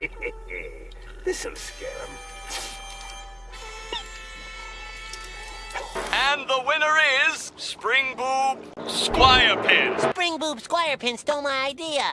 This'll scare him. And the winner is Spring Boob Squire Pin. Spring Boob Squire Pin stole my idea.